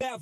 I'm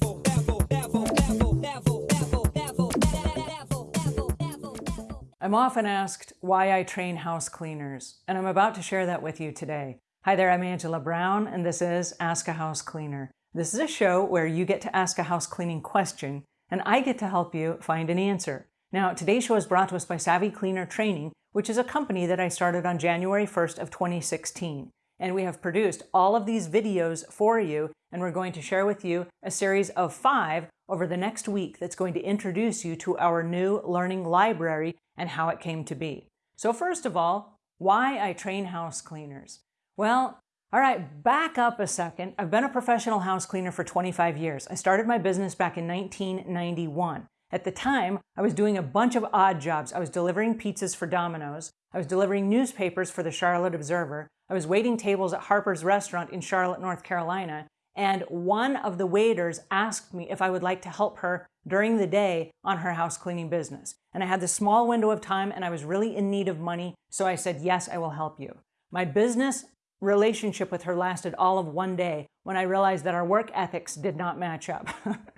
often asked why I train house cleaners, and I'm about to share that with you today. Hi there, I'm Angela Brown, and this is Ask a House Cleaner. This is a show where you get to ask a house cleaning question, and I get to help you find an answer. Now, today's show is brought to us by Savvy Cleaner Training, which is a company that I started on January 1st of 2016 and we have produced all of these videos for you and we're going to share with you a series of five over the next week that's going to introduce you to our new learning library and how it came to be. So first of all, why I train house cleaners. Well, all right, back up a second. I've been a professional house cleaner for 25 years. I started my business back in 1991. At the time, I was doing a bunch of odd jobs. I was delivering pizzas for Domino's. I was delivering newspapers for the Charlotte Observer. I was waiting tables at Harper's Restaurant in Charlotte, North Carolina. And one of the waiters asked me if I would like to help her during the day on her house cleaning business. And I had this small window of time and I was really in need of money. So I said, yes, I will help you. My business relationship with her lasted all of one day when I realized that our work ethics did not match up.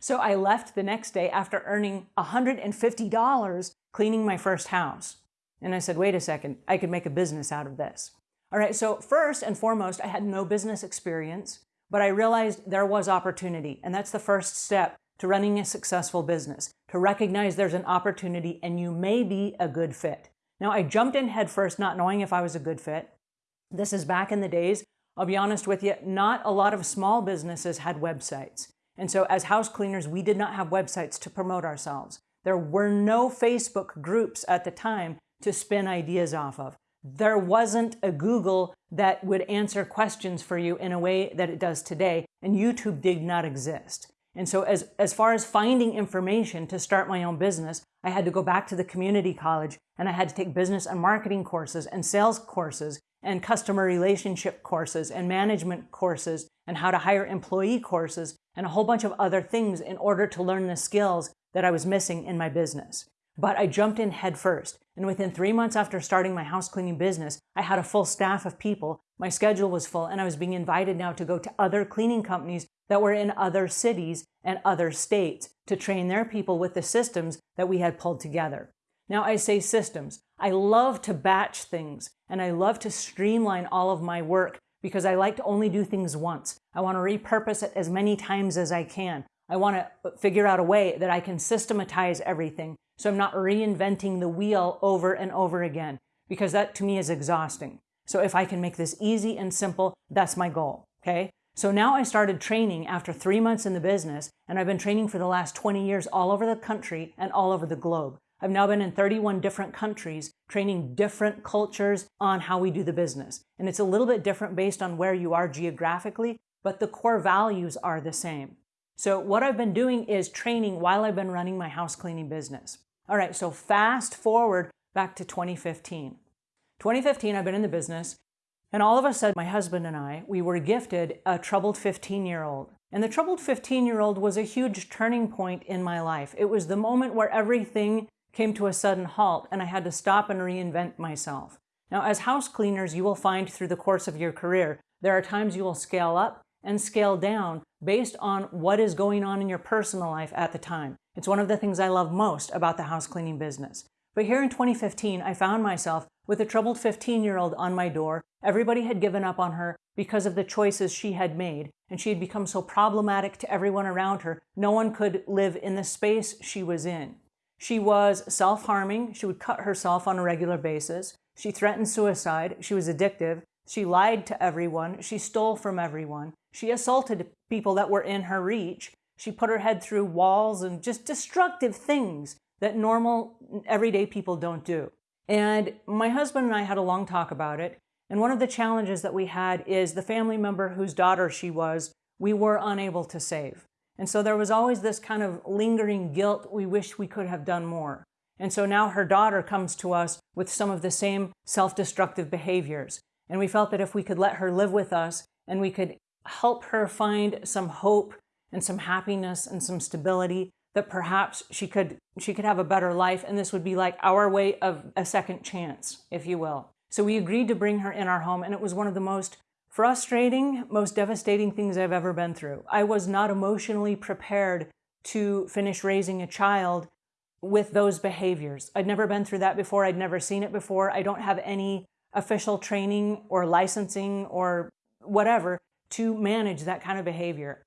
so I left the next day after earning $150 cleaning my first house. And I said, wait a second, I could make a business out of this. All right, so first and foremost, I had no business experience, but I realized there was opportunity. And that's the first step to running a successful business, to recognize there's an opportunity and you may be a good fit. Now, I jumped in headfirst not knowing if I was a good fit. This is back in the days. I'll be honest with you, not a lot of small businesses had websites. And so as house cleaners, we did not have websites to promote ourselves. There were no Facebook groups at the time to spin ideas off of. There wasn't a Google that would answer questions for you in a way that it does today, and YouTube did not exist. And so as, as far as finding information to start my own business, I had to go back to the community college and I had to take business and marketing courses and sales courses and customer relationship courses and management courses and how to hire employee courses and a whole bunch of other things in order to learn the skills that I was missing in my business. But I jumped in head first. And within three months after starting my house cleaning business, I had a full staff of people. My schedule was full and I was being invited now to go to other cleaning companies that were in other cities and other states to train their people with the systems that we had pulled together. Now I say systems. I love to batch things and I love to streamline all of my work because I like to only do things once. I want to repurpose it as many times as I can. I want to figure out a way that I can systematize everything so I'm not reinventing the wheel over and over again because that to me is exhausting. So if I can make this easy and simple, that's my goal, okay? So now I started training after three months in the business and I've been training for the last 20 years all over the country and all over the globe. I've now been in 31 different countries training different cultures on how we do the business. And it's a little bit different based on where you are geographically, but the core values are the same. So what I've been doing is training while I've been running my house cleaning business. All right, so fast forward back to 2015. 2015, I've been in the business, and all of a sudden, my husband and I, we were gifted a troubled 15-year-old. And the troubled 15-year-old was a huge turning point in my life. It was the moment where everything came to a sudden halt and I had to stop and reinvent myself. Now, as house cleaners, you will find through the course of your career, there are times you will scale up and scale down based on what is going on in your personal life at the time. It's one of the things I love most about the house cleaning business. But here in 2015, I found myself with a troubled 15-year-old on my door. Everybody had given up on her because of the choices she had made, and she had become so problematic to everyone around her, no one could live in the space she was in. She was self-harming. She would cut herself on a regular basis. She threatened suicide. She was addictive. She lied to everyone. She stole from everyone. She assaulted people that were in her reach. She put her head through walls and just destructive things that normal, everyday people don't do. And my husband and I had a long talk about it. And one of the challenges that we had is the family member whose daughter she was, we were unable to save. And so there was always this kind of lingering guilt. We wish we could have done more. And so now her daughter comes to us with some of the same self-destructive behaviors. And we felt that if we could let her live with us and we could help her find some hope and some happiness and some stability that perhaps she could she could have a better life and this would be like our way of a second chance if you will so we agreed to bring her in our home and it was one of the most frustrating, most devastating things I've ever been through. I was not emotionally prepared to finish raising a child with those behaviors. I'd never been through that before. I'd never seen it before. I don't have any official training or licensing or whatever to manage that kind of behavior.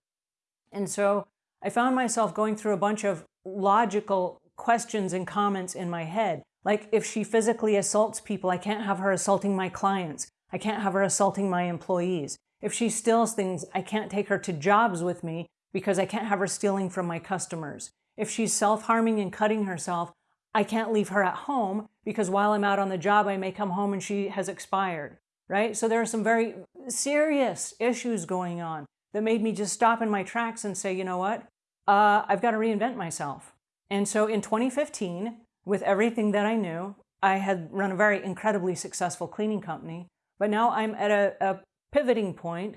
And so I found myself going through a bunch of logical questions and comments in my head. Like if she physically assaults people, I can't have her assaulting my clients. I can't have her assaulting my employees. If she steals things, I can't take her to jobs with me because I can't have her stealing from my customers. If she's self-harming and cutting herself, I can't leave her at home because while I'm out on the job, I may come home and she has expired, right? So there are some very serious issues going on that made me just stop in my tracks and say, you know what? Uh, I've got to reinvent myself. And so in 2015, with everything that I knew, I had run a very incredibly successful cleaning company, but now I'm at a, a pivoting point.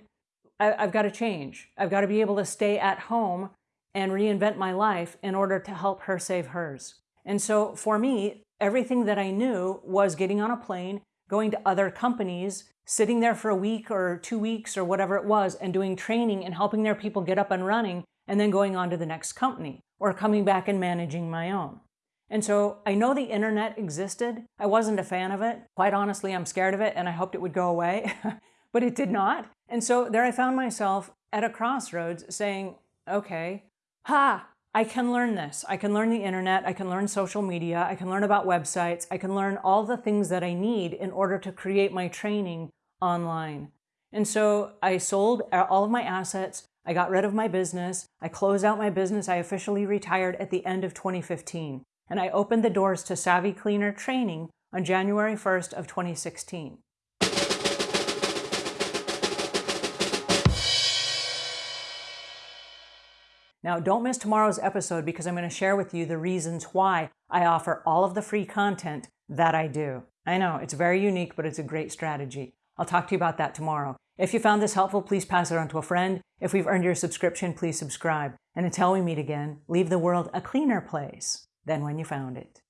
I, I've got to change. I've got to be able to stay at home and reinvent my life in order to help her save hers. And so for me, everything that I knew was getting on a plane, going to other companies, sitting there for a week or two weeks or whatever it was, and doing training and helping their people get up and running, and then going on to the next company or coming back and managing my own. And so I know the internet existed. I wasn't a fan of it. Quite honestly, I'm scared of it and I hoped it would go away, but it did not. And so there I found myself at a crossroads saying, okay, ha, I can learn this. I can learn the internet. I can learn social media. I can learn about websites. I can learn all the things that I need in order to create my training online. And so I sold all of my assets. I got rid of my business. I closed out my business. I officially retired at the end of 2015 and I opened the doors to Savvy Cleaner training on January 1st of 2016. Now, don't miss tomorrow's episode because I'm going to share with you the reasons why I offer all of the free content that I do. I know it's very unique, but it's a great strategy. I'll talk to you about that tomorrow. If you found this helpful, please pass it on to a friend. If we've earned your subscription, please subscribe. And until we meet again, leave the world a cleaner place than when you found it.